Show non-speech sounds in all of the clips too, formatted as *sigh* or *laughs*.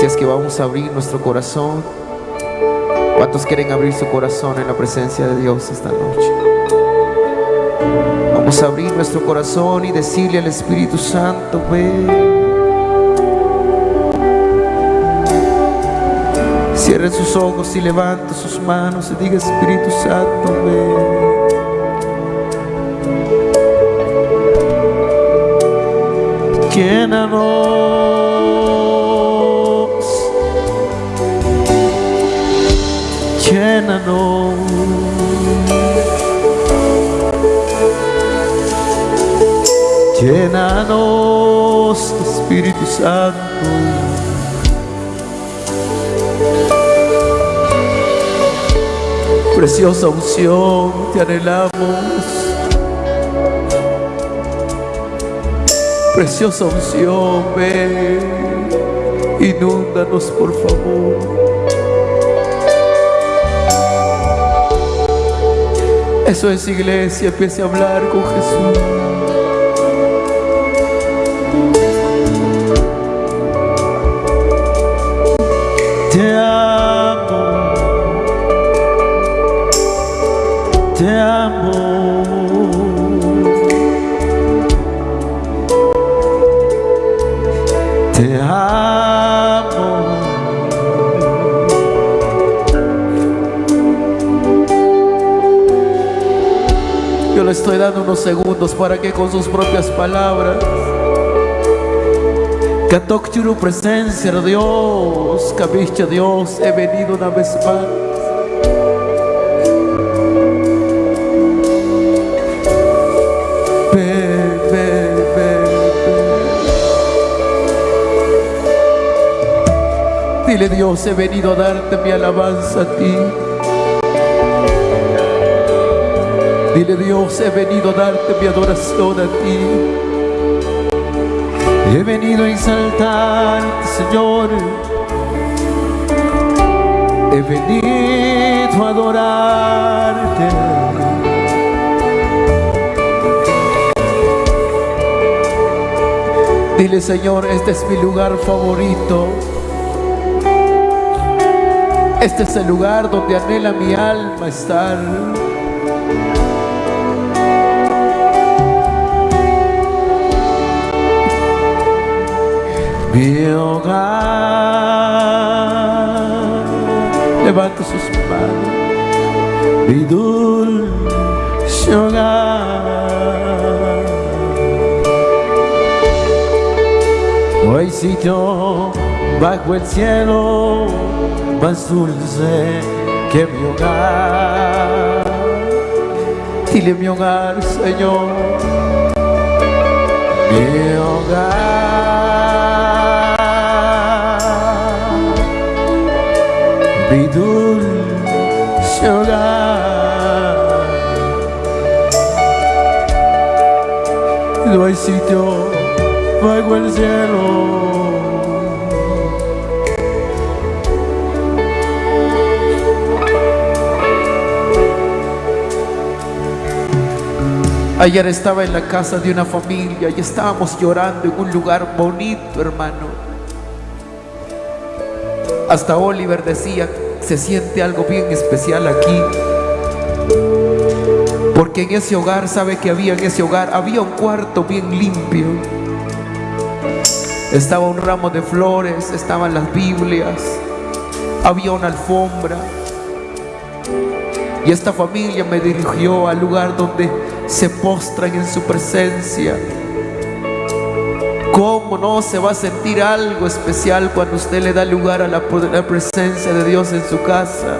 Es que vamos a abrir nuestro corazón. ¿Cuántos quieren abrir su corazón en la presencia de Dios esta noche? Vamos a abrir nuestro corazón y decirle al Espíritu Santo, ven. Cierre sus ojos y levante sus manos y diga Espíritu Santo, ven. Llénanos, Espíritu Santo. Preciosa unción, te anhelamos. Preciosa unción, ven, inúndanos por favor. Eso es iglesia, empiece a hablar con Jesús. Estoy dando unos segundos para que con sus propias palabras que presencia, Dios, cabiche Dios, he venido una vez más. Dile Dios, he venido a darte mi alabanza a ti. Dile Dios, he venido a darte mi adoración a ti. He venido a exaltarte, Señor. He venido a adorarte. Dile, Señor, este es mi lugar favorito. Este es el lugar donde anhela mi alma estar. Mi hogar. Levanta sus manos, mi dulce hogar. No hay sitio bajo el cielo más dulce que mi hogar. Dile mi hogar, Señor, mi hogar mi dulce hogar. No hay sitio bajo el cielo. Ayer estaba en la casa de una familia y estábamos llorando en un lugar bonito, hermano. Hasta Oliver decía, se siente algo bien especial aquí. Porque en ese hogar, ¿sabe que había en ese hogar? Había un cuarto bien limpio. Estaba un ramo de flores, estaban las Biblias, había una alfombra. Y esta familia me dirigió al lugar donde se postran en su presencia. ¿Cómo no se va a sentir algo especial cuando usted le da lugar a la, presencia de Dios en su casa?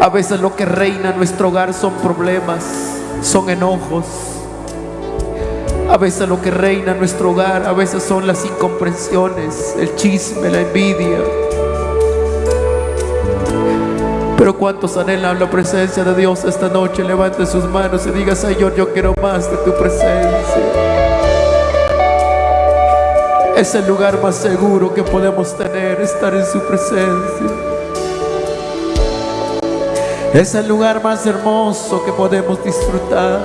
A veces lo que reina en nuestro hogar son problemas, son enojos. A veces lo que reina en nuestro hogar, a veces son las incomprensiones, el chisme, la envidia. Pero cuántos anhelan la presencia de Dios esta noche, levante sus manos y diga, Señor, yo quiero más de tu presencia. Es el lugar más seguro que podemos tener, estar en su presencia. Es el lugar más hermoso que podemos disfrutar.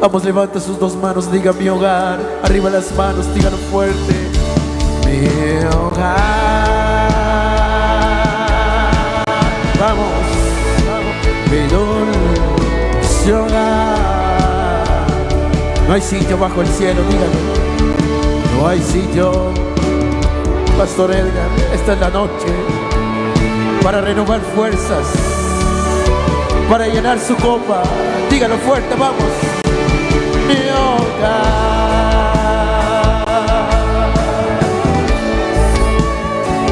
Vamos, levanta sus dos manos, diga mi hogar. Arriba las manos, díganlo fuerte. Mi hogar. Vamos, vamos. Mi dulce hogar. No hay sitio bajo el cielo, díganlo. No hay sitio. Pastor Edgar, esta es la noche para renovar fuerzas, para llenar su copa. Dígalo fuerte, vamos. Mi hogar.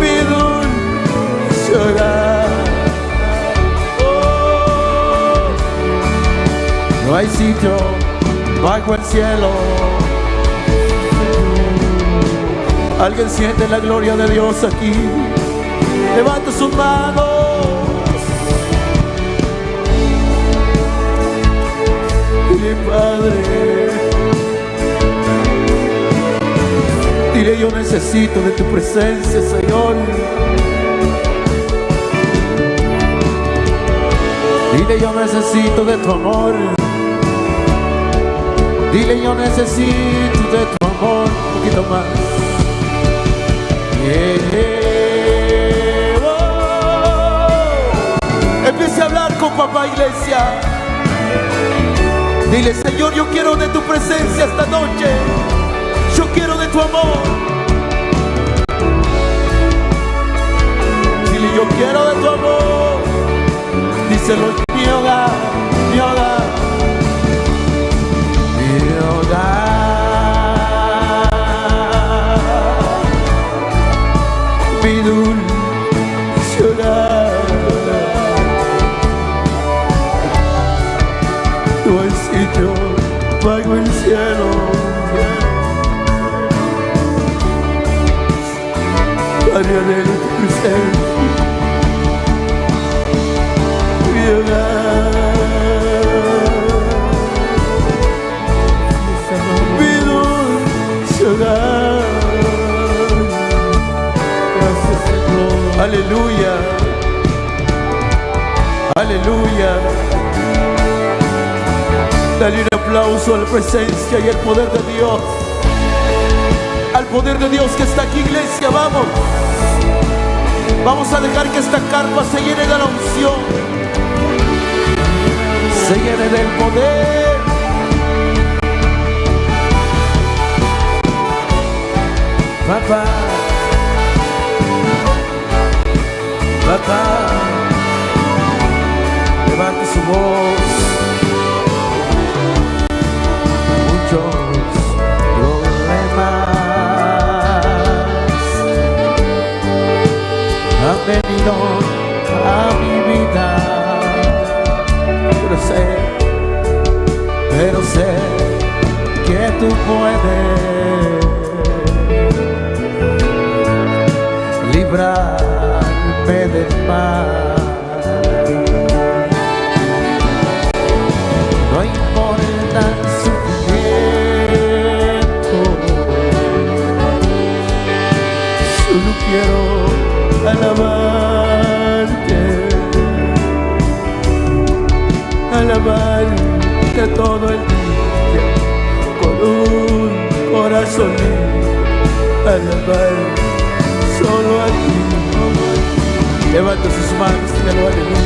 Mi dulce hogar. Oh, no hay sitio bajo el cielo. Alguien siente la gloria de Dios aquí. Levanta sus manos. Dile, Padre. Dile, yo necesito de tu presencia, Señor. Dile, yo necesito de tu amor. Dile, yo necesito de tu amor. Un poquito más. Empiece a hablar con papá iglesia. Dile, Señor, yo quiero de tu presencia esta noche. Yo quiero de tu amor. Dile, yo quiero de tu amor. Díselo, mi hogar, mi hogar, Presencia. Mi. Aleluya. Aleluya. Dale un aplauso a la presencia y el poder de Dios. Al poder de Dios que está aquí, iglesia, vamos. Vamos a dejar que esta carpa se llene de la unción. Se llene del poder. Papá. Papá. Levante su voz. A mi vida, pero sé, pero sé que tú puedes Levanta sus manos, dígalo aleluya.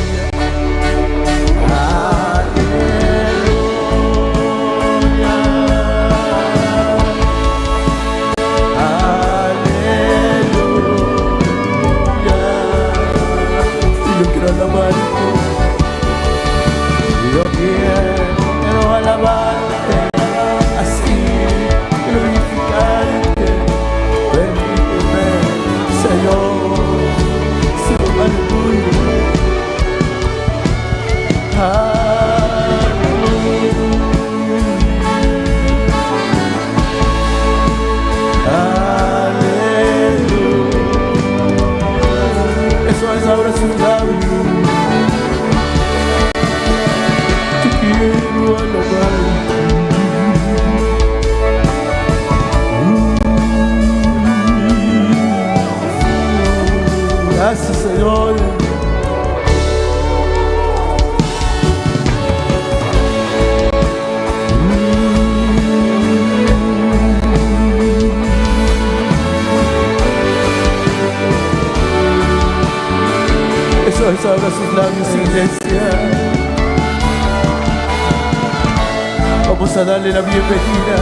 Darle la bienvenida.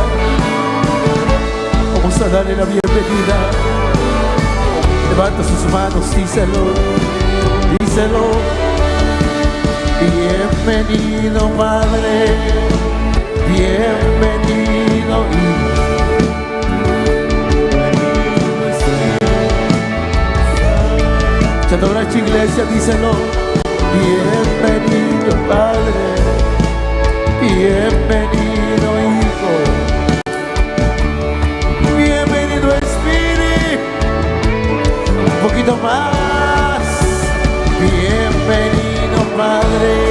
Vamos a darle la bienvenida. Levanta sus manos, díselo, díselo. Bienvenido, Madre. Bienvenido, Hijo. iglesia, díselo. Bienvenido, Padre. Bienvenido, poquito más. Bienvenido, Padre.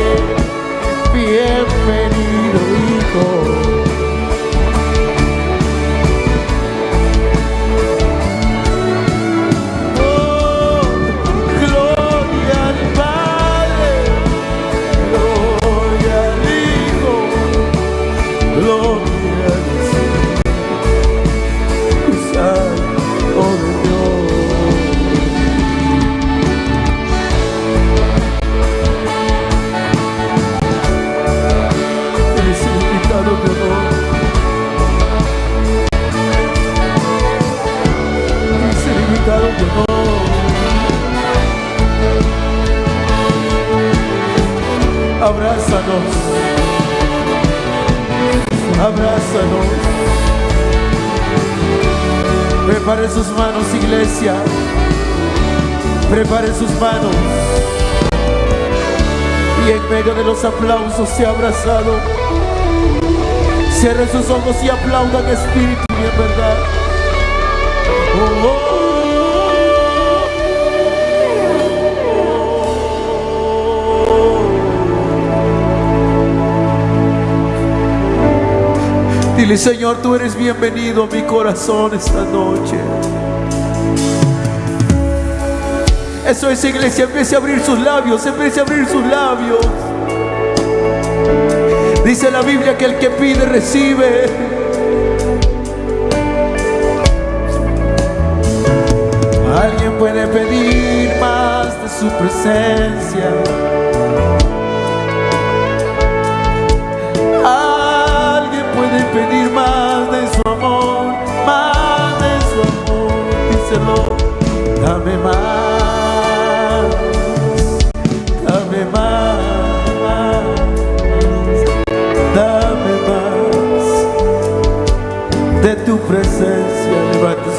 Se ha abrazado. Cierre sus ojos y aplaudan espíritu y en verdad. Oh. Dile, Señor, tú eres bienvenido a mi corazón esta noche. Eso es iglesia, empiece a abrir sus labios, empiece a abrir sus labios. Dice la Biblia que el que pide recibe. Alguien puede pedir más de su presencia. pedir más de su amor, más de su amor. Díselo,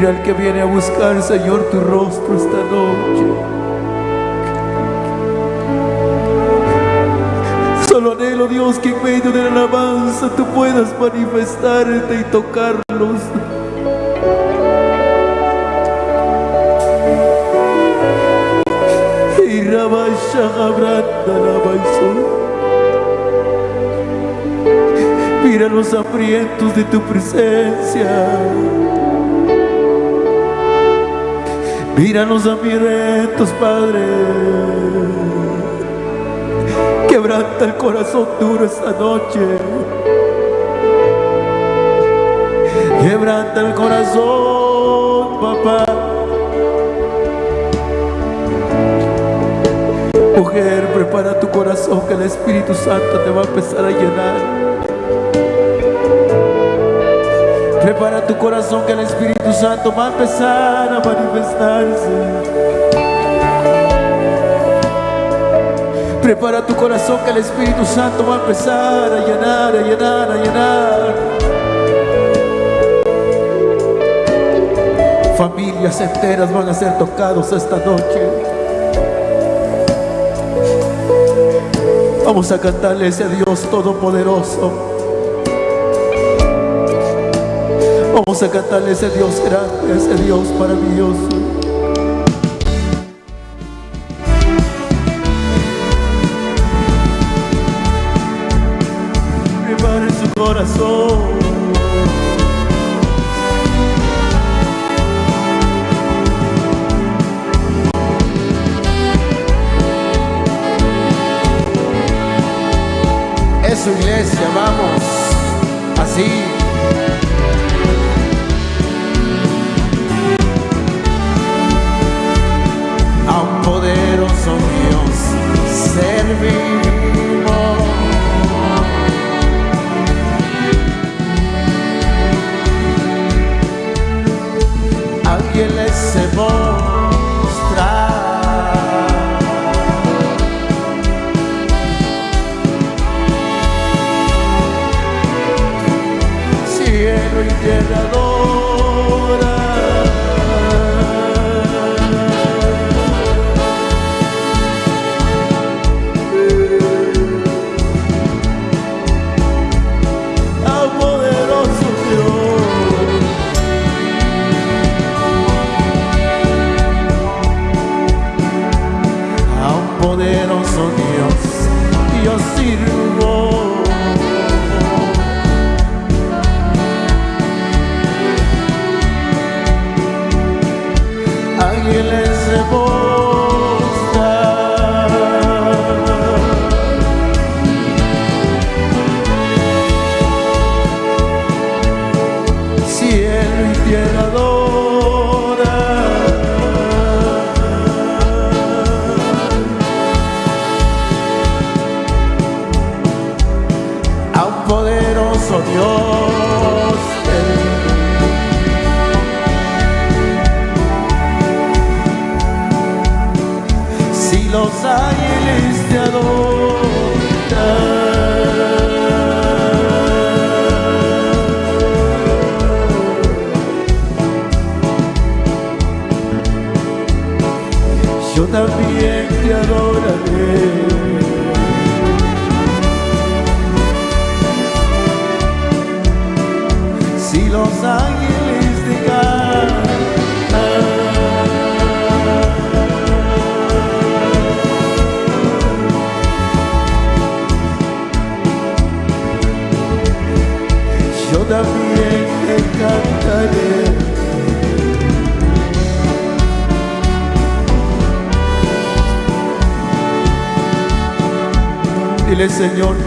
Mira el que viene a buscar, Señor, tu rostro esta noche. Solo anhelo, Dios, que en medio de la alabanza tú puedas manifestarte y tocarlos. Mira los hambrientos de tu presencia. Mira los hambrientos, Padre. Quebranta el corazón duro esta noche. Quebranta el corazón, papá. Mujer, prepara tu corazón que el Espíritu Santo te va a empezar a llenar. Prepara tu corazón que el Espíritu Santo va a empezar a manifestarse. Prepara tu corazón que el Espíritu Santo va a empezar a llenar, a llenar, a llenar. Familias enteras van a ser tocados esta noche. Vamos a cantarle a ese Dios todopoderoso. Vamos a cantarle ese Dios grande, ese Dios maravilloso.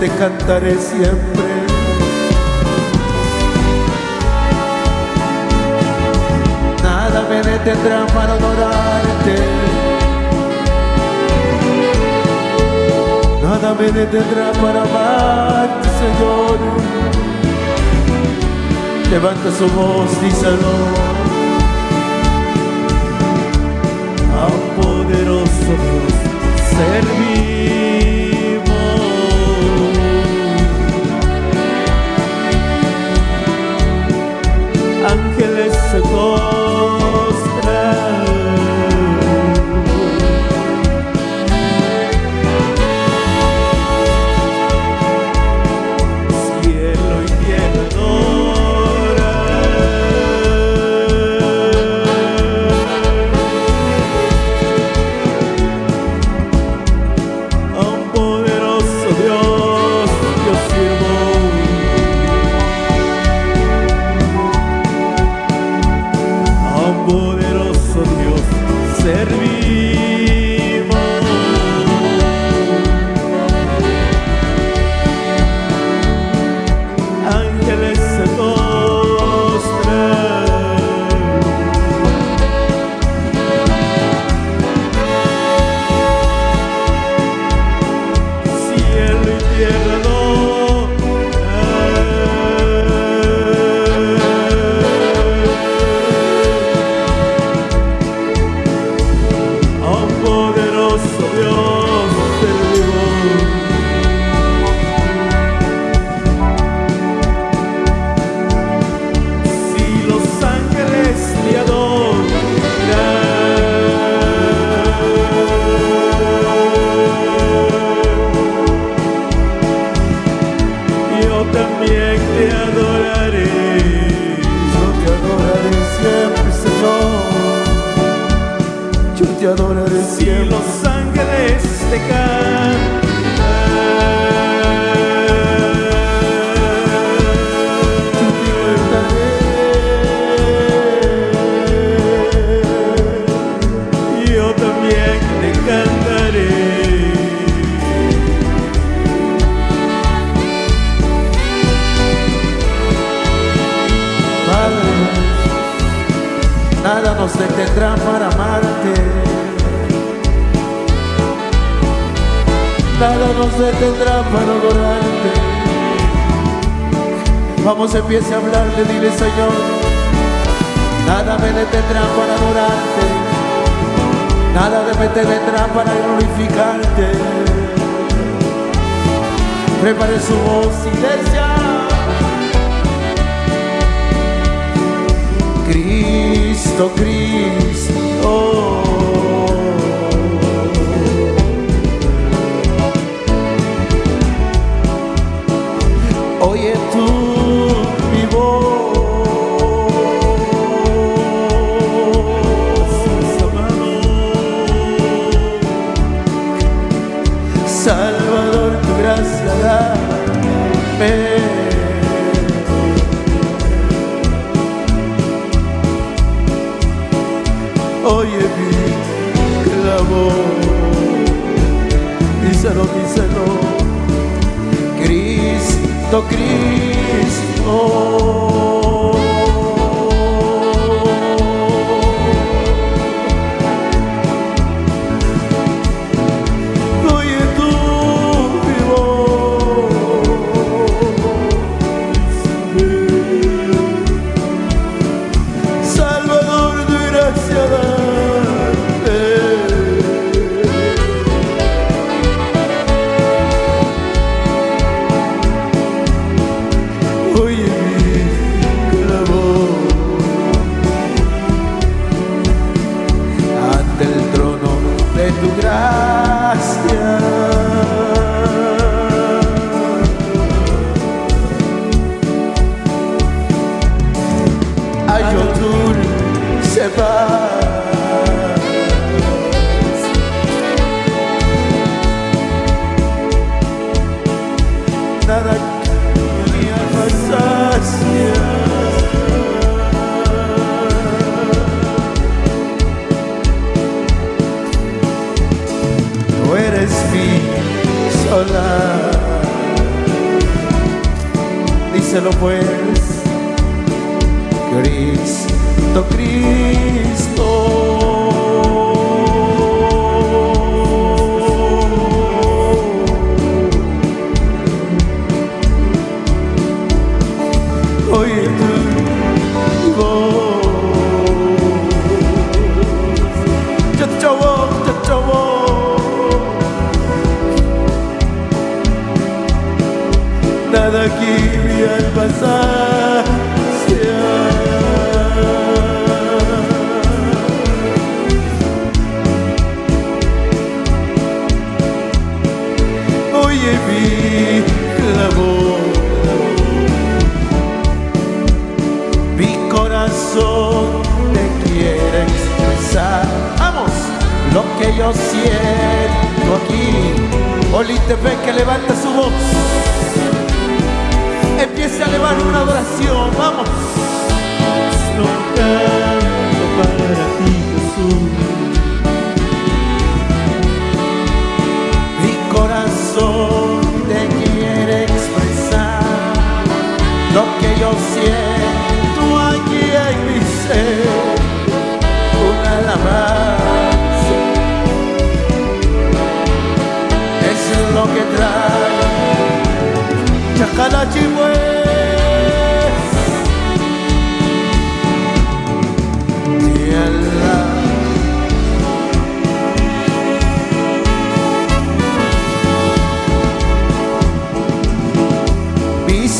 te cantaré siempre. Nada me detendrá para adorarte. Nada me detendrá para amarte, Señor. Levanta su voz, díselo. A un poderoso Dios servir. ángel Vamos,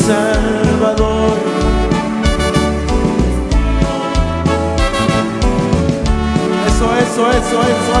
Salvador. Eso, eso, eso, eso,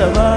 de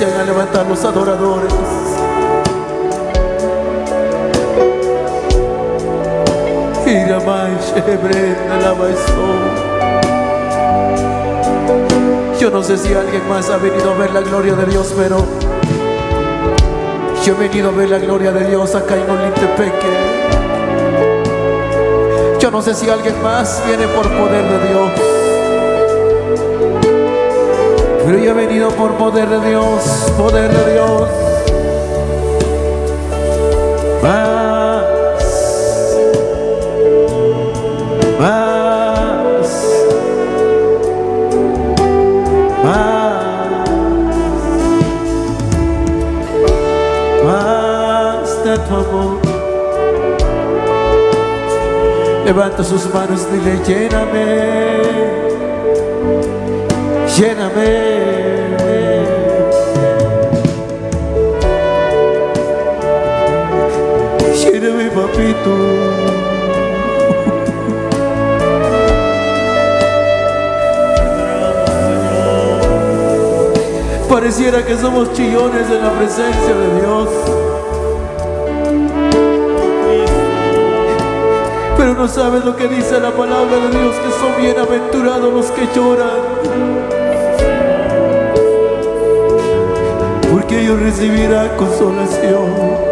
empiecen a levantar los adoradores. Ira mai shebrena la baisó. Yo no sé si alguien más ha venido a ver la gloria de Dios, pero yo he venido a ver la gloria de Dios acá en Olintepeque. Yo no sé si alguien más viene por poder de Dios. Pero yo he venido por poder de Dios, poder de Dios. Más, más, más, más de tu amor. Levanta sus manos dile, lléname lléname. Lléname, papito. Pareciera que somos chillones en la presencia de Dios. Pero no sabes lo que dice la palabra de Dios, que son bienaventurados los que lloran. que ellos recibirán consolación.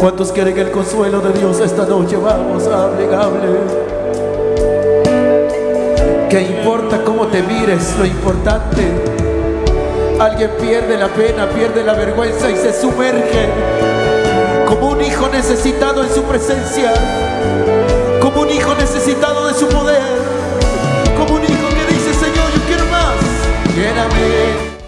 ¿Cuántos quieren el consuelo de Dios esta noche? Vamos, hable, hable. Que importa cómo te mires, lo importante. Alguien pierde la pena, pierde la vergüenza y se sumerge como un hijo necesitado en su presencia, como un hijo necesitado de su poder. Quédame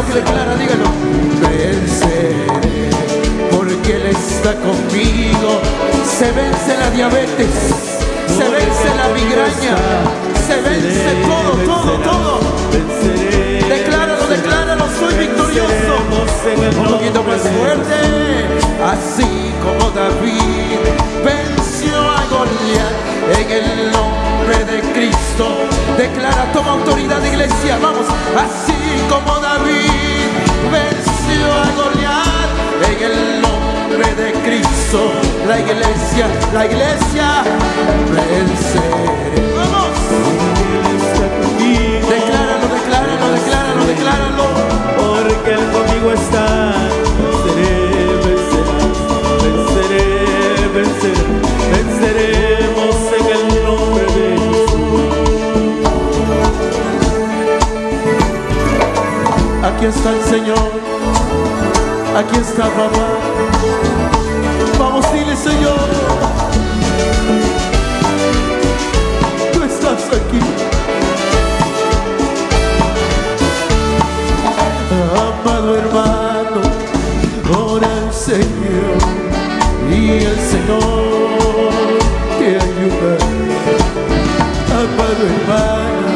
lo que declara, dígalo. Venceré, porque Él está conmigo. Se vence la diabetes, se vence la migraña, se vence todo, todo, todo. Decláralo, decláralo, soy victorioso. Un poquito más fuerte, así como David venció a Goliat en el Cristo. Declara, toma autoridad, iglesia. Vamos, así como David venció a Goliat en el nombre de Cristo. La iglesia, la iglesia venceré. Vamos, decláralo, decláralo, decláralo, decláralo. Porque Él conmigo está. Aquí está el Señor. Aquí está papá. Vamos, dile Señor. Tú estás aquí. Amado hermano, ora al Señor y el Señor te ayuda. Amado hermano,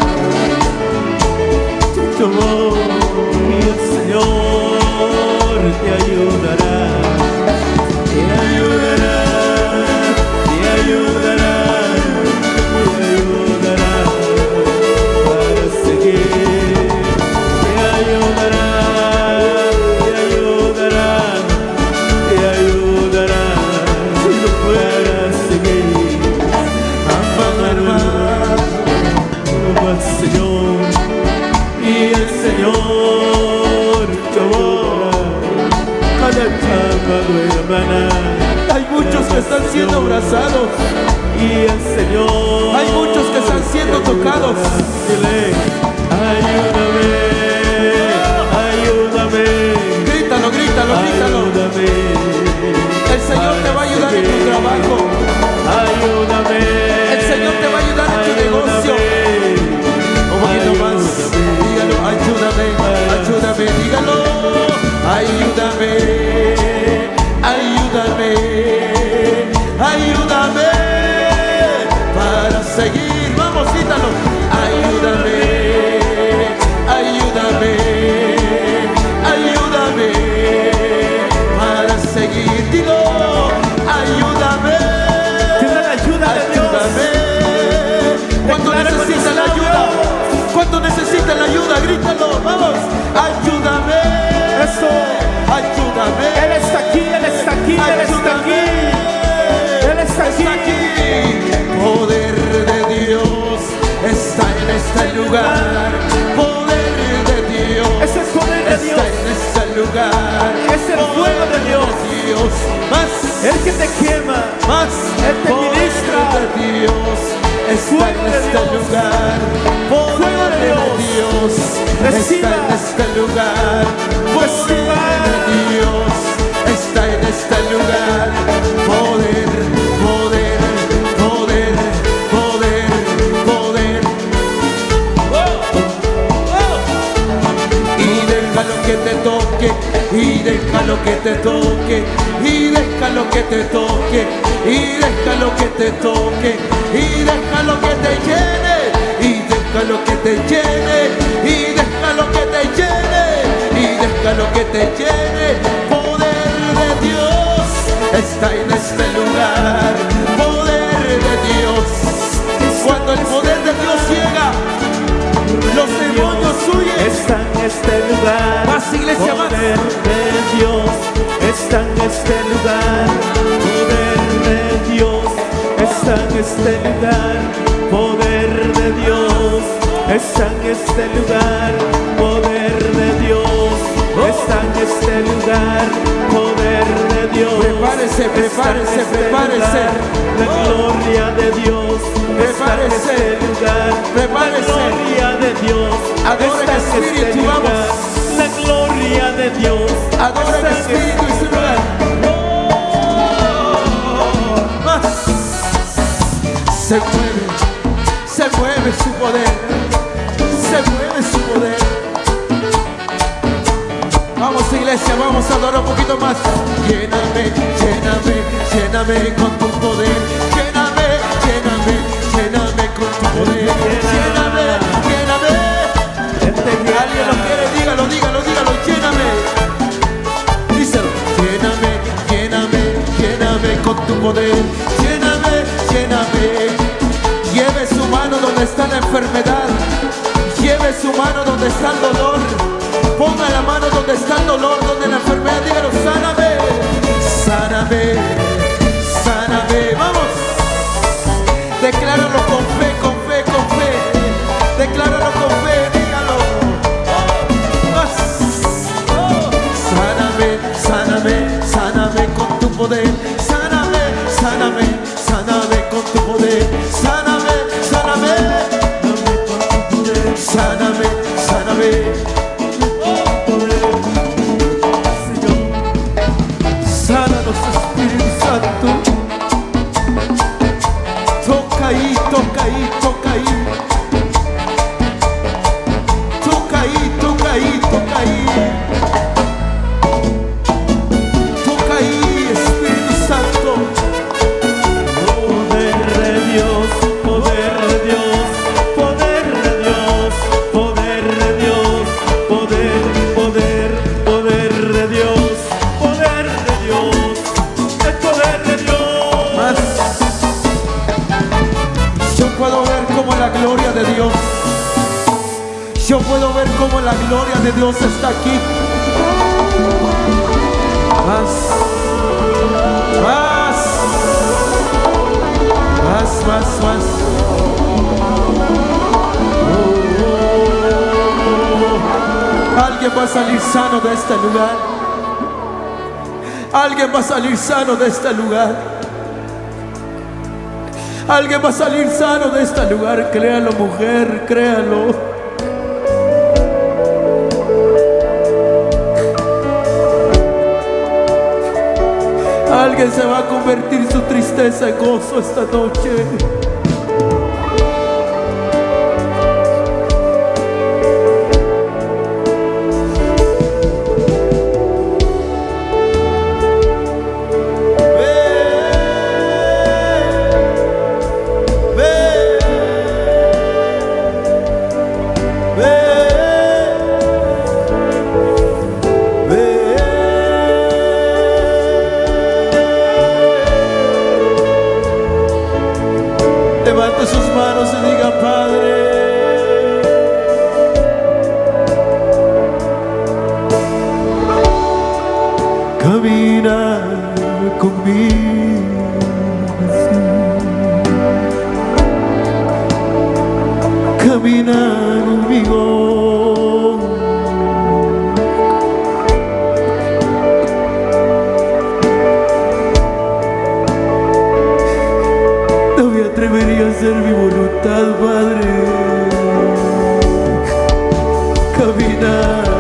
tu que están siendo abrazados. y el Señor. Hay muchos que están siendo tocados. Dile, ayúdame, ayúdame, Grítalo, grítalo, grítalo. ayúdame. El Señor te va a ayudar en tu trabajo. Ayúdame. El Señor te va a ayudar en tu negocio. Un poquito más. Dígalo, ayúdame, ayúdame, dígalo. Ayúdame, ayúdame, ayúdame lugar. Poder de Dios Es el poder de está Dios. en este lugar. Es el fuego de Dios. Dios. Más, El que te quema. más. Él te ministra. de Dios está en este lugar. Poder de Dios. Está en este lugar. Poder de Dios está en este lugar. Poder, y déjalo que te toque, y déjalo que te toque, y déjalo que te toque, y déjalo que te llene, y déjalo que te llene, y déjalo que te llene, y déjalo que te llene. Poder de Dios está en este lugar, poder de Dios. Cuando el poder de Dios llega, los demonios huyen. Este lugar. Más, iglesia, más. Poder de Dios. Está en este lugar. Poder de Dios. Está en este lugar. Poder de Dios. Está en este lugar. Poder de Dios. Está en este lugar. Poder de Dios. Prepárese, prepárese, este prepárese. lugar. La gloria de Dios. Está en Prepárese. este lugar. Prepárese. La gloria de Dios. Adora está en en este espíritu, lugar. vamos. La gloria de Dios. Adora está espíritu y su lugar. Más. Se mueve, se mueve su poder, se mueve su poder. Vamos iglesia, vamos a adorar un poquito más. Lléname, lléname, lléname con tu poder. Lléname, lléname, lléname con tu poder. Lléname, lléname. Alguien lo quiere, dígalo, dígalo, dígalo, lléname. Díselo. Lléname, lléname, lléname con tu poder. Lléname, lléname. donde está la enfermedad. Lleve su mano donde está el dolor. Está dolor, salir sano de este lugar. Alguien va a salir sano de este lugar. Créalo, mujer, créalo. Alguien se va a convertir su tristeza en gozo esta noche. Hacer mi voluntad, Padre. Camina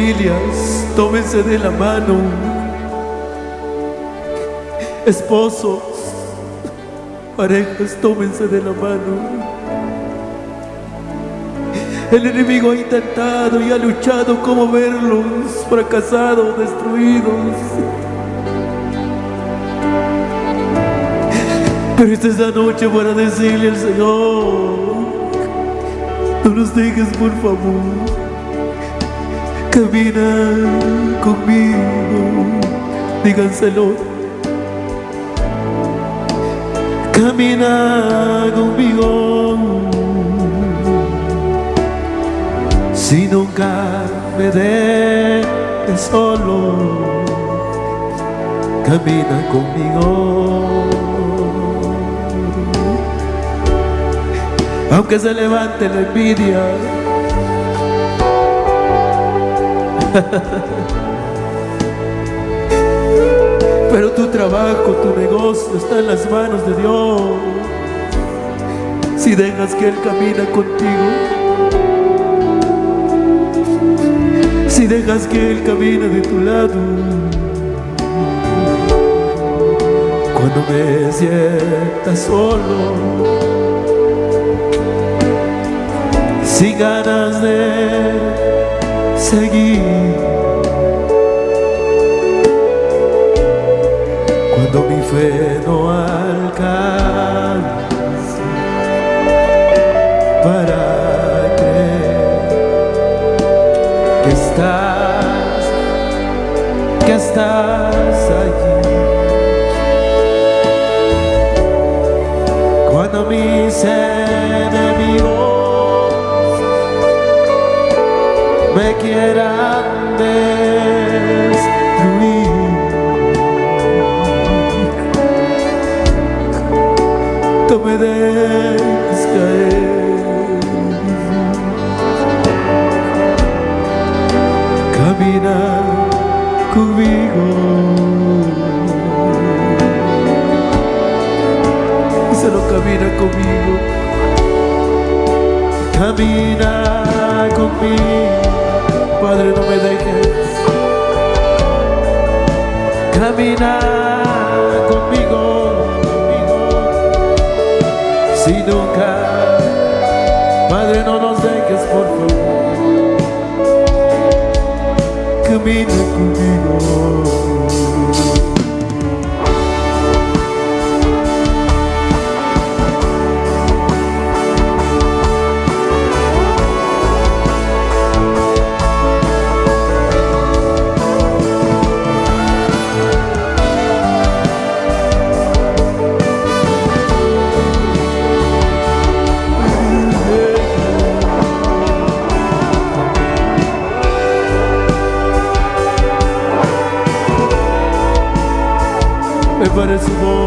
Familias, tómense de la mano. Esposos, parejas, tómense de la mano. El enemigo ha intentado y ha luchado como verlos fracasados, destruidos. Pero esta es la noche para decirle al Señor, no nos dejes por favor. Camina conmigo, díganselo. Camina conmigo. Si nunca me dejes solo, camina conmigo. Aunque se levante la envidia, *laughs* Pero tu trabajo, tu negocio está en las manos de Dios. Si dejas que Él camina contigo, si dejas que Él camine de tu lado, cuando me sienta solo, sin ganas de seguir. Cuando mi fe no alcanza para creer que estás, que estás allí. Cuando mi ser te quieran destruir. No me dejes caer. Camina conmigo. Solo camina conmigo. Camina conmigo. Padre, no me dejes. Camina conmigo, conmigo. Si nunca, Padre, no nos dejes, por favor. Camina conmigo. it's warm.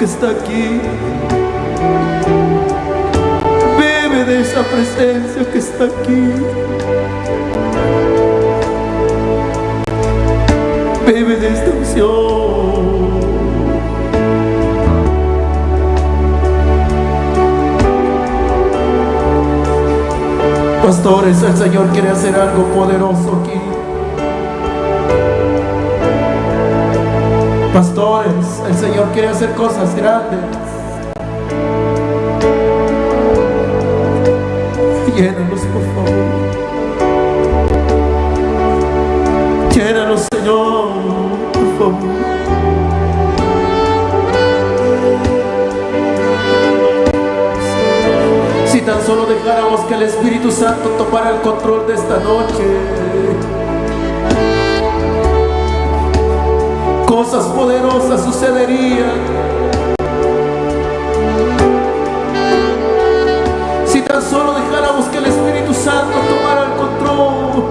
Que está aquí. Bebe de esa presencia que está aquí. Bebe de esta unción. Pastores, el Señor quiere hacer algo poderoso aquí. El Señor quiere hacer cosas grandes. Llénanos, por favor. Llénanos, Señor. Si tan solo dejáramos que el Espíritu Santo tomara el control de esta noche. Cosas poderosas sucederían. Si tan solo dejáramos que el Espíritu Santo tomara el control.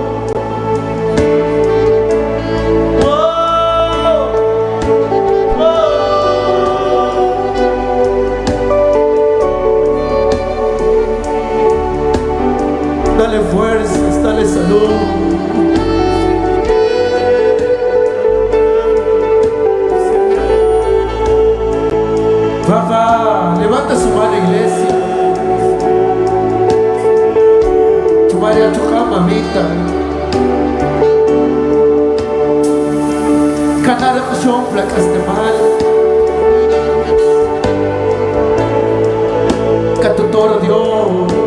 Dale fuerzas, dale salud. Mamita. Canara Kushon, placas de mal. Catutoro Dios,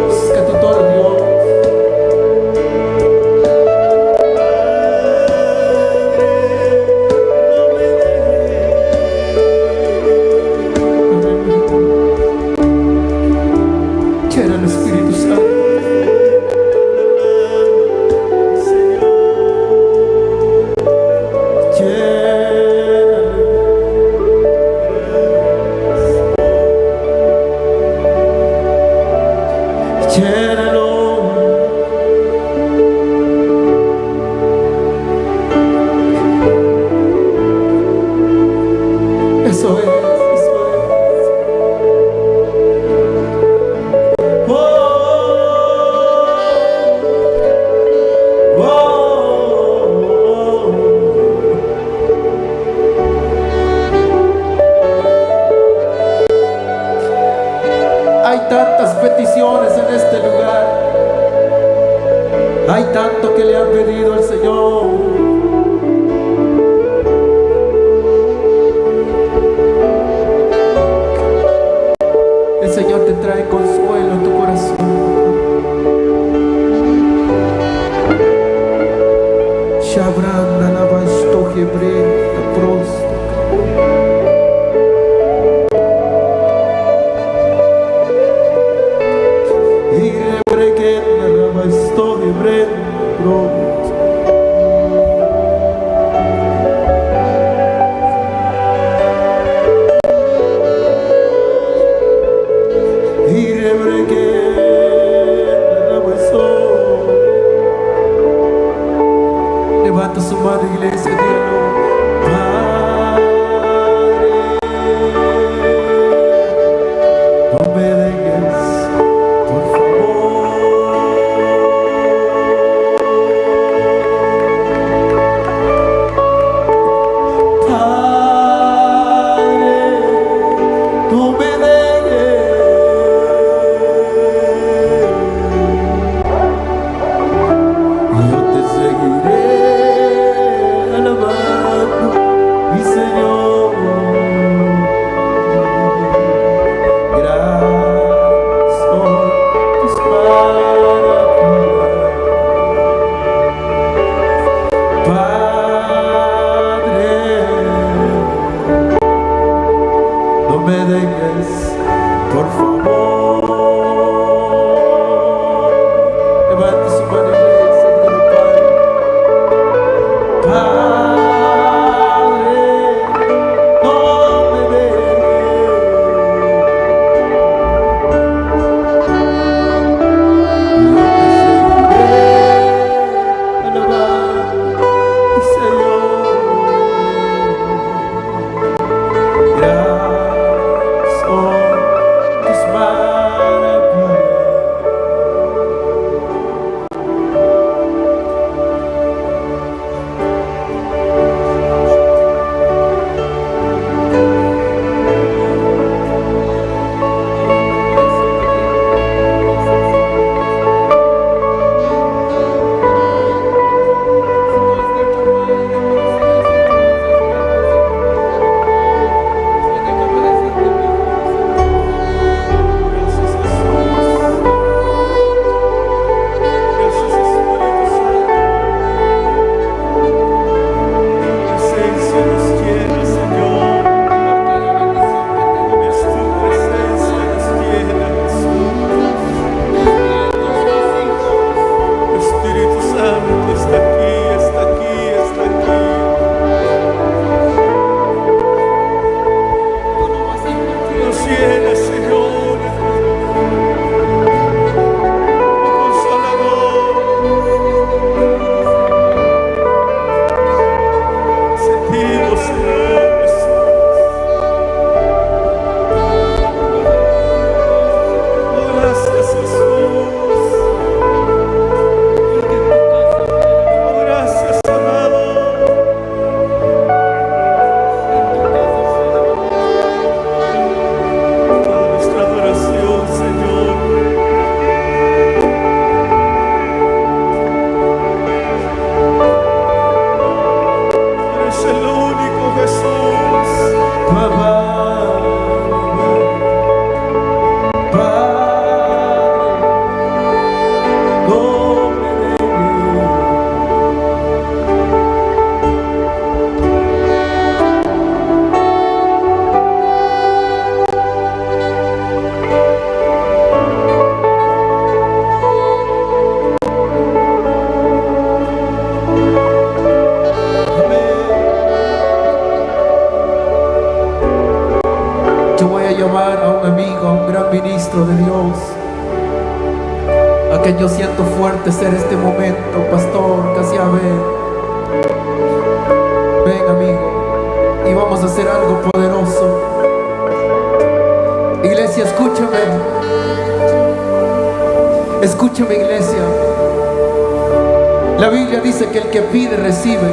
pide recibe.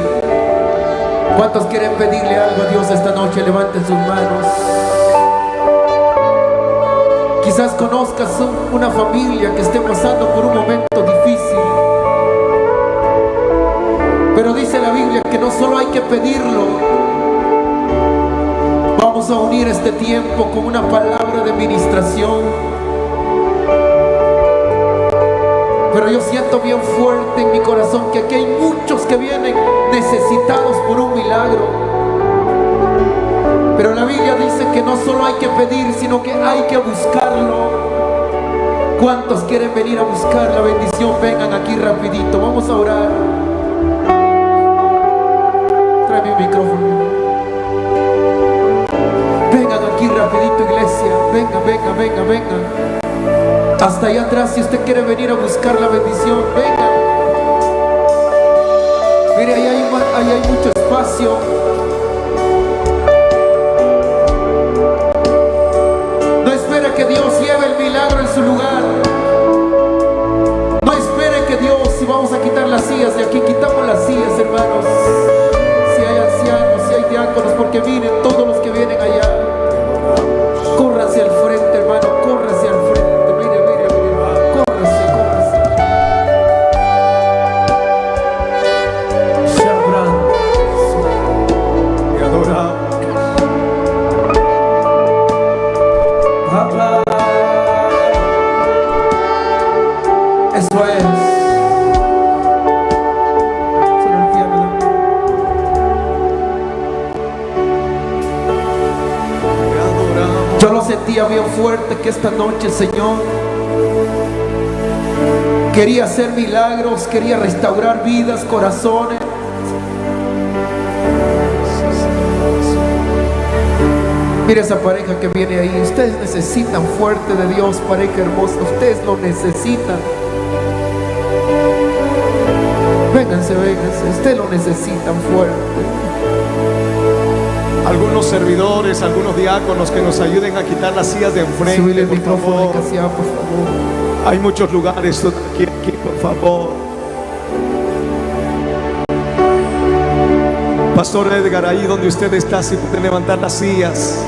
¿Cuántos quieren pedirle algo a Dios esta noche? Levanten sus manos. Quizás conozcas un- una familia que esté pasando por un momento difícil. Pero dice la Biblia que no solo hay que pedirlo. Vamos a unir este tiempo con siento bien fuerte en mi corazón que aquí hay muchos que vienen necesitados por un milagro. Pero la Biblia dice que no solo hay que pedir, sino que hay que buscarlo. ¿Cuántos quieren venir a buscar la bendición? Vengan aquí rapidito, vamos a orar. Trae mi micrófono. Vengan aquí rapidito, iglesia. Venga, venga, venga, venga. Hasta allá atrás, si usted quiere venir a buscar la bendición, venga. Mire, ahí hay, mucho espacio. No espere que Dios lleve el milagro en su lugar. No espere que Dios, si vamos a quitar las sillas de aquí, quitamos las sillas, hermanos. Si hay ancianos, si hay diáconos, porque miren que esta noche, Señor, quería hacer milagros, quería restaurar vidas, corazones. Mira esa pareja que viene ahí. Ustedes necesitan fuerte de Dios, pareja hermosa. Ustedes lo necesitan. Vénganse, vénganse. Ustedes lo necesitan fuerte. Algunos servidores, algunos diáconos que nos ayuden a quitar las sillas de enfrente, el por micrófono favor. de Casiá, por favor. Hay muchos lugares aquí, aquí, por favor. Pastor Edgar, ahí donde usted está, si puede levantar las sillas.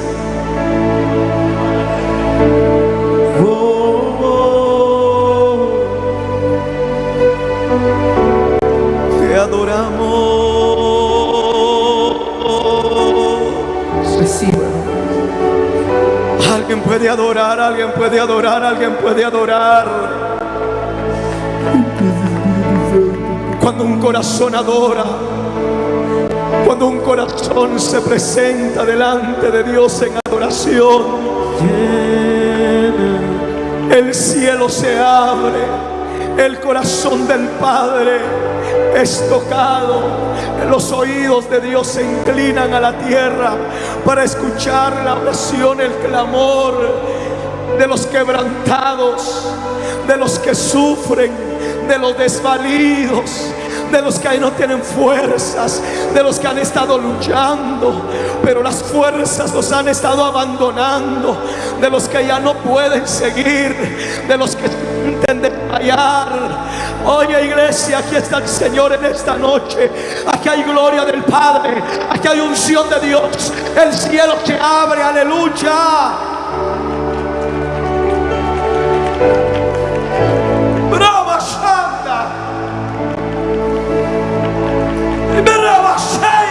Puede adorar, alguien puede adorar, alguien puede adorar. Cuando un corazón adora, Cuando un corazón se presenta delante de Dios en adoración, el cielo se abre, el corazón del Padre es tocado, los oídos de Dios se inclinan a la tierra para escuchar la oración, el clamor de los quebrantados, de los que sufren, de los desvalidos, de los que no tienen fuerzas, de los que han estado luchando, pero las fuerzas los han estado abandonando, de los que ya no pueden seguir, de los que sienten desmayar. Oye iglesia, aquí está el Señor en esta noche. Aquí hay gloria del Padre, aquí hay unción de Dios. El cielo se abre, aleluya. Me axé!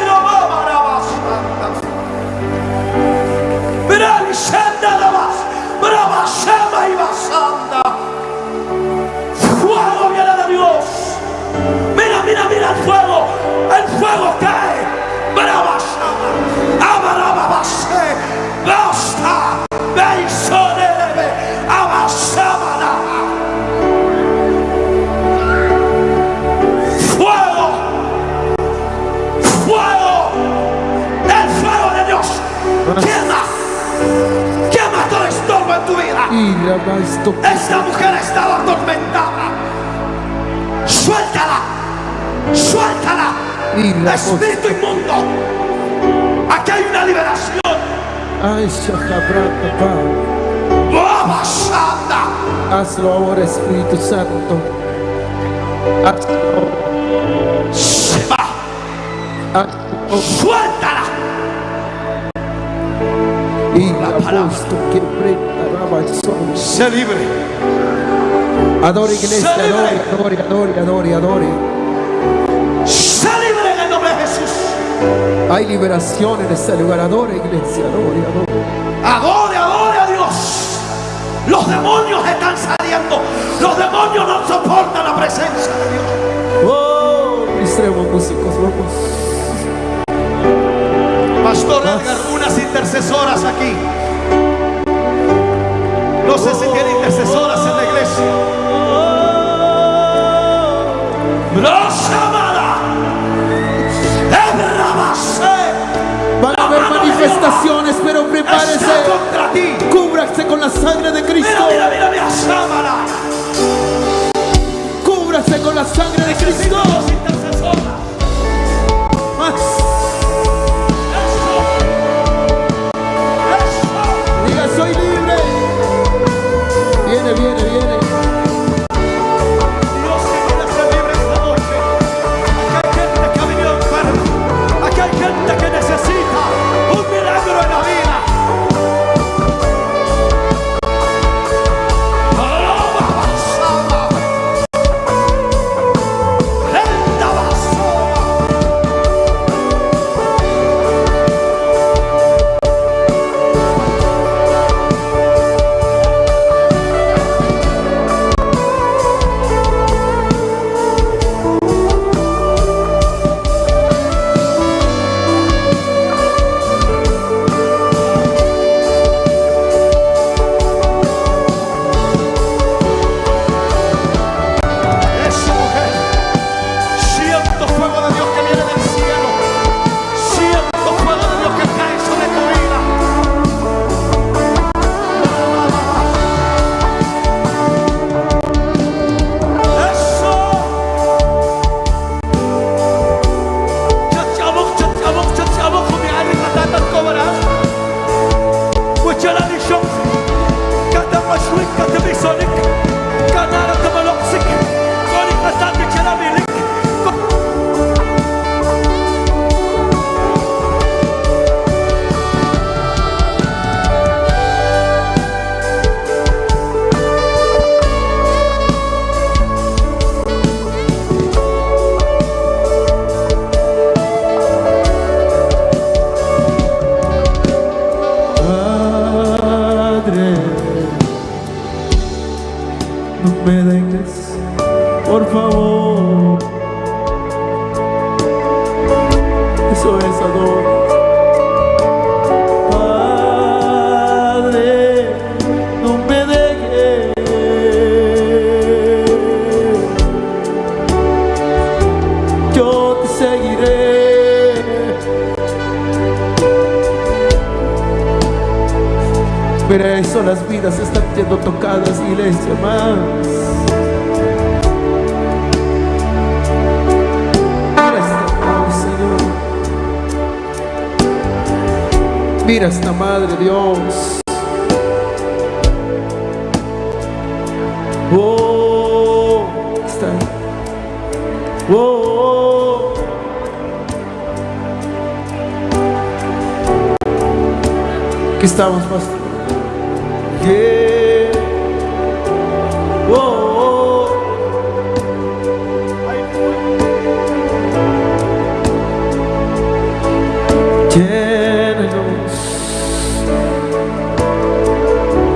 Tu vida. Esta mujer estaba atormentada. Suéltala. Suéltala. Espíritu inmundo. Aquí hay una liberación. Santa. Hazlo ahora, Espíritu Santo. Hazlo, Se va. Suéltala. Y la apóstol que prenda Se libre. Adore, iglesia, adore, adore, adore, adore, adore. Se libre en el nombre de Jesús. Hay liberación en este lugar. Adore, iglesia, adore, adore. Adore, adore a Dios. Los demonios están saliendo. Los demonios no soportan la presencia de Dios. Oh, ministremos músicos, vamos. Pastor Edgar, unas intercesoras aquí. No sé si tiene intercesoras en la iglesia. Van a haber manifestaciones, pero prepárese. contra ti. Cúbrase con la sangre de Cristo. mira, mira, mira, Samara. Cúbrase con la sangre de Cristo. Más.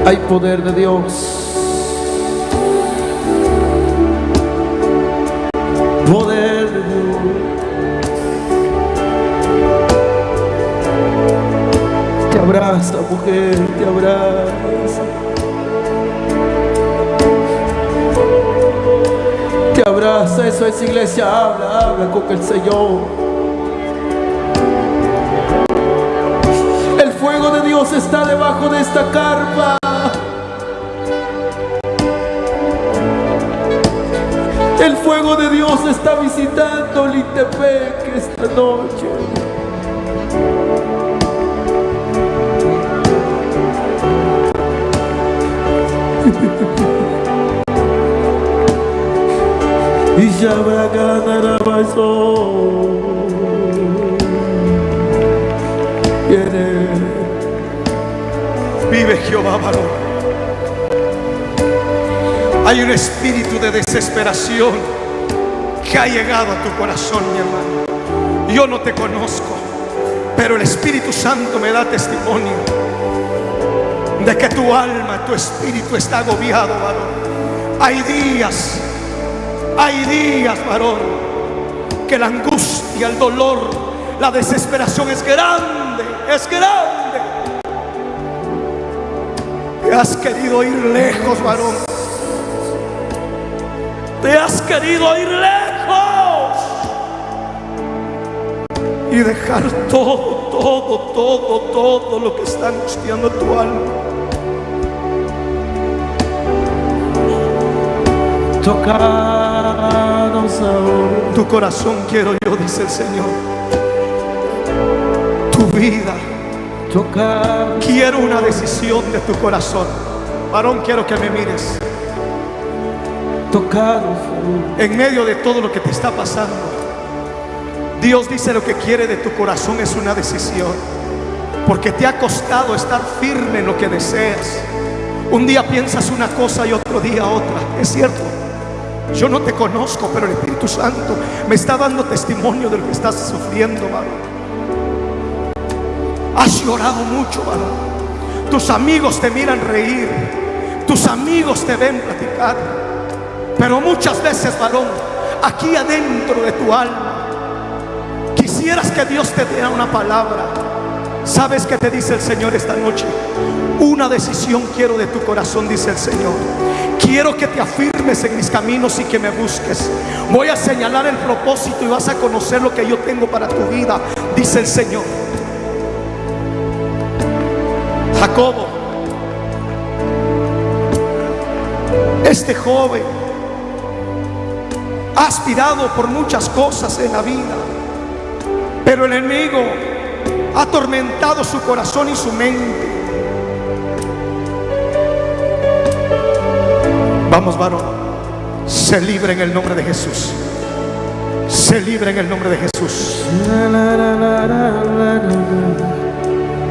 Hay poder de Dios. Poder de Dios. Te abraza, mujer, te abraza. Te abraza, eso es iglesia, habla, habla con el Señor. El fuego de Dios está debajo de esta carpa. El fuego de Dios está visitando Litepec esta noche. *laughs* y ya habrá ganar Viene. Vive Jehová, varón. Hay un espíritu de desesperación que ha llegado a tu corazón, mi hermano. Yo no te conozco, pero el Espíritu Santo me da testimonio de que tu alma, tu espíritu está agobiado, varón. Hay días, hay días, varón, que la angustia, el dolor, la desesperación es grande, es grande. Te has querido ir lejos, varón. Te has querido ir lejos y dejar todo, todo, todo, todo lo que está angustiando tu alma. Tocanos ahora. Tu corazón quiero yo, dice el Señor. Tu vida. Quiero una decisión de tu corazón. Varón, quiero que me mires. Tocanos. En medio de todo lo que te está pasando, Dios dice lo que quiere de tu corazón es una decisión. Porque te ha costado estar firme en lo que deseas. Un día piensas una cosa y otro día otra. Es cierto. Yo no te conozco, pero el Espíritu Santo me está dando testimonio de lo que estás sufriendo, varón. Has llorado mucho, varón. Tus amigos te miran reír. Tus amigos te ven platicar. Pero muchas veces, varón, aquí adentro de tu alma, quisieras que Dios te diera una palabra. ¿Sabes qué te dice el Señor esta noche? Una decisión quiero de tu corazón, dice el Señor. Quiero que te afirmes en mis caminos y que me busques. Voy a señalar el propósito y vas a conocer lo que yo tengo para tu vida, dice el Señor. Jacobo, este joven, ha aspirado por muchas cosas en la vida, pero el enemigo ha atormentado su corazón y su mente. Vamos, varón, se libre en el nombre de Jesús. Se libre en el nombre de Jesús.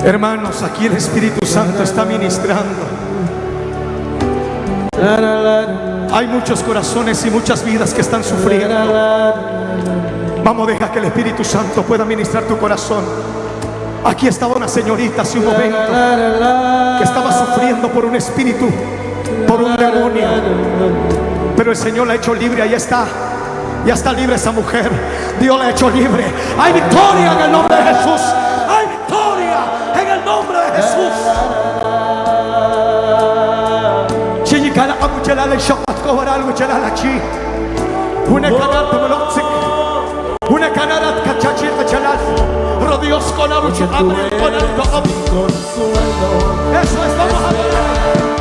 Hermanos, aquí el Espíritu Santo está ministrando. Hay muchos corazones y muchas vidas que están sufriendo. Vamos, deja que el Espíritu Santo pueda ministrar tu corazón. Aquí estaba una señorita hace un momento que estaba sufriendo por un espíritu, por un demonio. Pero el Señor la ha hecho libre, ahí está. Ya está libre esa mujer. Dios la ha hecho libre. Hay victoria en el nombre de Jesús. Hay victoria en el nombre de Jesús. Shapat kovaral muchelala chi. Una. Rodios con amuchelala. su nombre con alto eres mi consuelo, Eso es, vamos a adorar.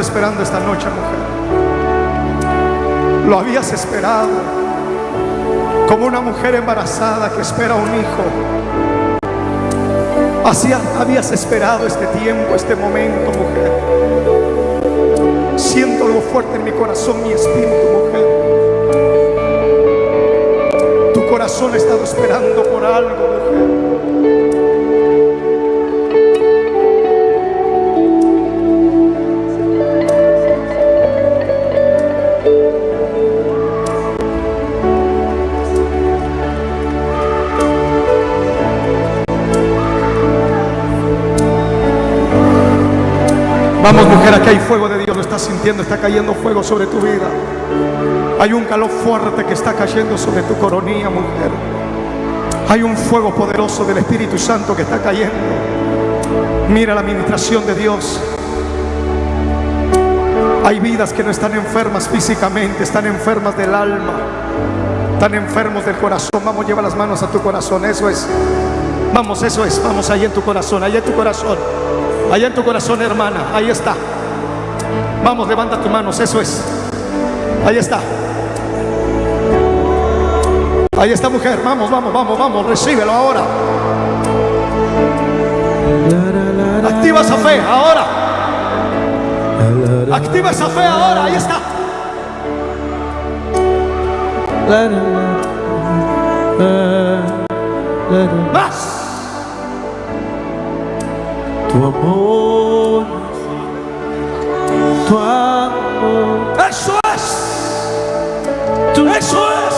Esperando esta noche, mujer. Lo habías esperado como una mujer embarazada que espera un hijo. Así habías esperado este tiempo, este momento, mujer. Siento algo fuerte en mi corazón, mi espíritu, mujer. Tu corazón ha estado esperando por algo, mujer. Vamos mujer, aquí hay fuego de Dios, lo estás sintiendo, está cayendo fuego sobre tu vida. Hay un calor fuerte que está cayendo sobre tu coronilla, mujer. Hay un fuego poderoso del Espíritu Santo que está cayendo. Mira la administración de Dios. Hay vidas que no están enfermas físicamente, están enfermas del alma, están enfermos del corazón. Vamos, lleva las manos a tu corazón, eso es. Vamos, eso es, vamos ahí en tu corazón, ahí en tu corazón. Allá en tu corazón, hermana, ahí está. Vamos, levanta tus manos, eso es. Ahí está. Ahí está, mujer. Vamos, vamos, vamos, vamos. Recíbelo ahora. Activa esa fe ahora. Activa esa fe ahora. Ahí está. Más. Tu amor, tu amor, Eso es. Eso es.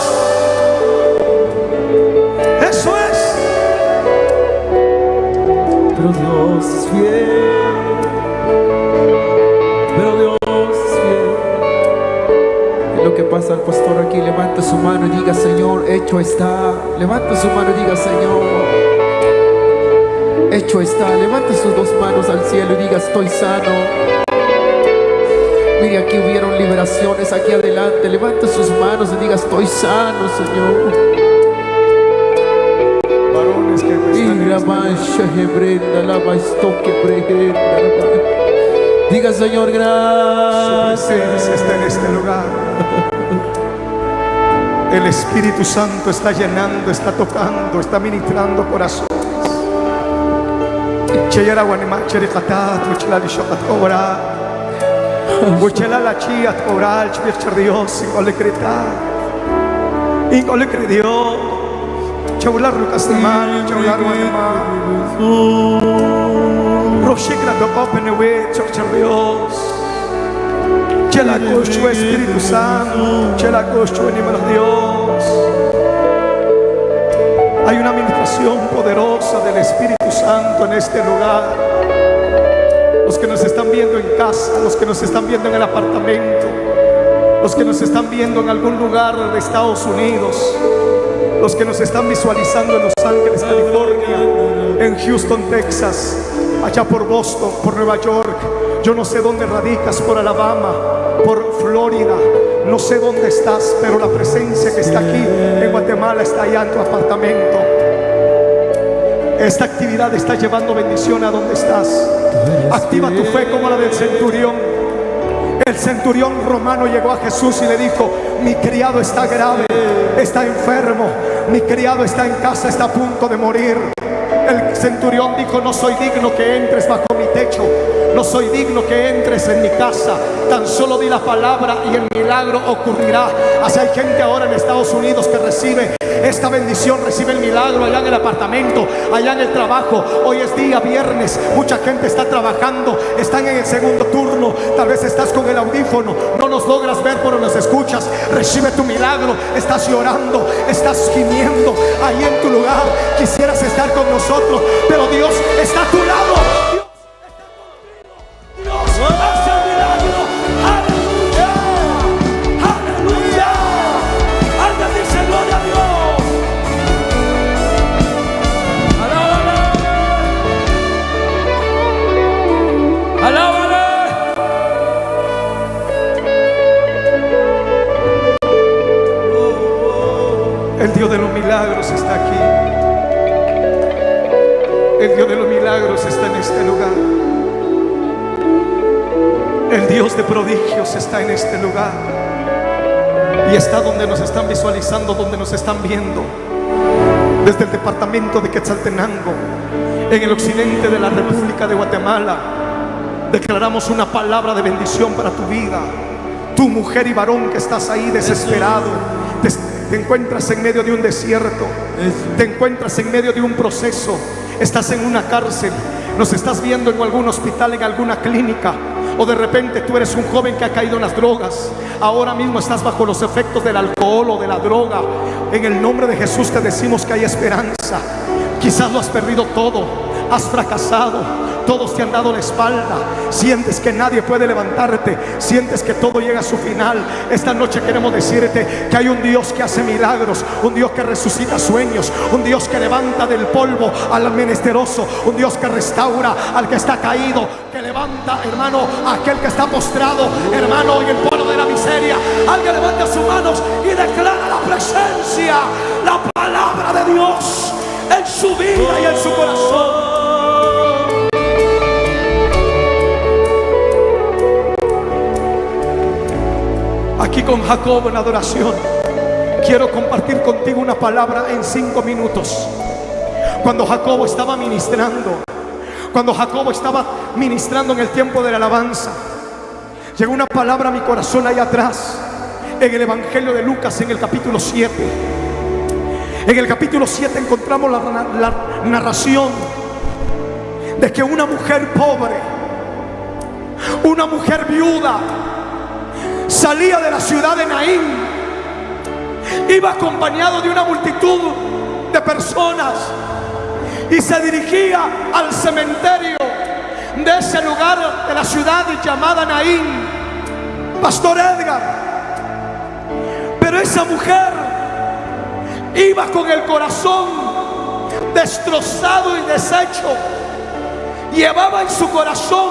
Eso es. pero Dios es fiel, pero Dios es fiel. Es lo que pasa al pastor aquí, levanta su mano y diga, Señor, hecho está. Levanta su mano y diga, Señor, hecho está. Levanta sus dos manos al cielo y diga, estoy sano. Mire, aquí hubieron liberaciones aquí adelante. Levanta sus manos y diga, estoy sano, Señor. Varones que me están la mancha hebrenda, la Diga Señor, Su presencia gracias. está en este lugar. El Espíritu Santo está llenando, está tocando, está ministrando corazones. Cheyera guanima, cherikatat, uchela lishokat kobra. Uchela la chiat kobra, chbir Dios, ingole krita. Ingole Dios. Chaular Lucas de Man, chaular guanima. Roshikra to open the way, church Dios. Chela cocho Espíritu Santo, chela cocho animal Dios. Hay una administración poderosa del Espíritu Santo en este lugar. Los que nos están viendo en casa, los que nos están viendo en el apartamento, los que nos están viendo en algún lugar de Estados Unidos, los que nos están visualizando en Los Ángeles, California, en Houston, Texas, allá por Boston, por Nueva York, yo no sé dónde radicas, por Alabama, por Florida, no sé dónde estás, pero la presencia que está aquí en Guatemala está allá en tu apartamento. Esta actividad está llevando bendición a donde estás. Activa tu fe como la del centurión. El centurión romano llegó a Jesús y le dijo, mi criado está grave, está enfermo, mi criado está en casa, está a punto de morir. El centurión dijo, no soy digno que entres bajo mi techo, no soy digno que entres en mi casa, tan solo di la palabra y el milagro ocurrirá. Así hay gente ahora en Estados Unidos que recibe esta bendición, recibe el milagro allá en el apartamento, allá en el trabajo. Hoy es día viernes, mucha gente está trabajando, están en el segundo turno, tal vez estás con el audífono, no nos logras ver pero nos escuchas. Recibe tu milagro, estás llorando, estás gimiendo ahí en tu lugar. Quisieras estar con nosotros, pero Dios está a tu lado. Está en este lugar. Y está donde nos están visualizando, donde nos están viendo. Desde el departamento de Quetzaltenango, en el occidente de la República de Guatemala, declaramos una palabra de bendición para tu vida. Tu mujer y varón que estás ahí desesperado, te encuentras en medio de un desierto, te encuentras en medio de un proceso, estás en una cárcel, nos estás viendo en algún hospital, en alguna clínica, o de repente tú eres un joven que ha caído en las drogas. Ahora mismo estás bajo los efectos del alcohol o de la droga. En el nombre de Jesús te decimos que hay esperanza. Quizás lo has perdido todo. Has fracasado. Todos te han dado la espalda. Sientes que nadie puede levantarte. Sientes que todo llega a su final. Esta noche queremos decirte que hay un Dios que hace milagros. Un Dios que resucita sueños. Un Dios que levanta del polvo al menesteroso. Un Dios que restaura al que está caído. Levanta, hermano, aquel que está postrado. Hermano, en el polvo de la miseria. Alguien levanta sus manos y declara la presencia. La palabra de Dios en su vida y en su corazón. Aquí con Jacob en adoración, quiero compartir contigo una palabra en cinco minutos. Cuando Jacobo estaba ministrando, cuando Jacobo estaba ministrando en el tiempo de la alabanza, llegó una palabra a mi corazón ahí atrás, en el Evangelio de Lucas, en el capítulo 7. En el capítulo 7 encontramos la, narración de que una mujer pobre, una mujer viuda, salía de la ciudad de Naín, iba acompañado de una multitud de personas y se dirigía al cementerio de ese lugar de la ciudad llamada Naín, Pastor Edgar. Pero esa mujer iba con el corazón destrozado y deshecho. Llevaba en su corazón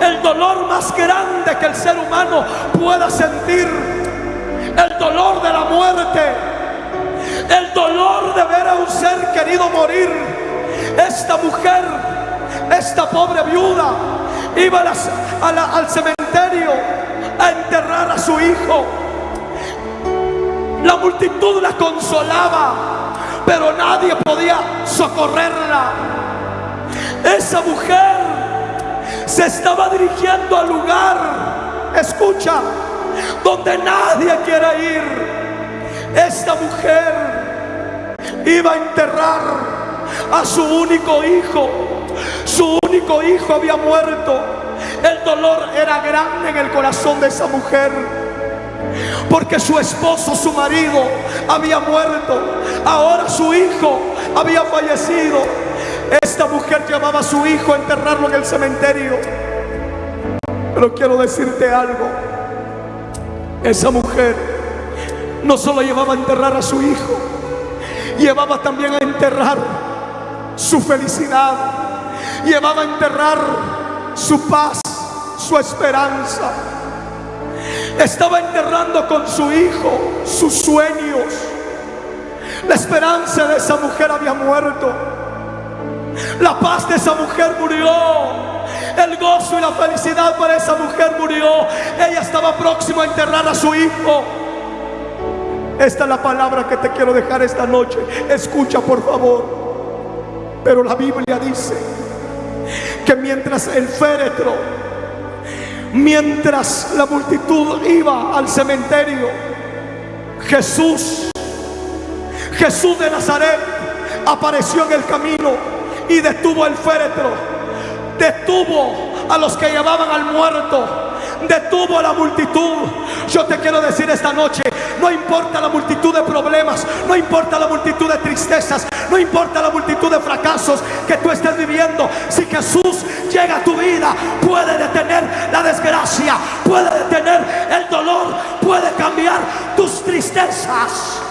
el dolor más grande que el ser humano pueda sentir, el dolor de la muerte, el dolor de ver a un ser querido morir. Esta mujer, esta pobre viuda, iba al cementerio a enterrar a su hijo. La multitud la consolaba, pero nadie podía socorrerla. Esa mujer se estaba dirigiendo al lugar, escucha, donde nadie quiere ir. Esta mujer iba a enterrar a su único hijo. Su único hijo había muerto. El dolor era grande en el corazón de esa mujer. Porque su esposo, su marido, había muerto. Ahora su hijo había fallecido. Esta mujer llevaba a su hijo a enterrarlo en el cementerio. Pero quiero decirte algo. Esa mujer no solo llevaba a enterrar a su hijo, llevaba también a enterrar su felicidad, llevaba a enterrar su paz, su esperanza. Estaba enterrando con su hijo sus sueños. La esperanza de esa mujer había muerto. La paz de esa mujer murió. El gozo y la felicidad para esa mujer murió. Ella estaba próximo a enterrar a su hijo. Esta es la palabra que te quiero dejar esta noche. Escucha por favor. Pero la Biblia dice que mientras el féretro, mientras la multitud iba al cementerio, Jesús, Jesús de Nazaret, apareció en el camino y detuvo el féretro, detuvo a los que llevaban al muerto, detuvo a la multitud. Yo te quiero decir esta noche, no importa la multitud de problemas, no importa la multitud de tristezas, no importa la multitud de fracasos que tú estés viviendo, si Jesús llega a tu vida, puede detener la desgracia, puede detener el dolor, puede cambiar tus tristezas.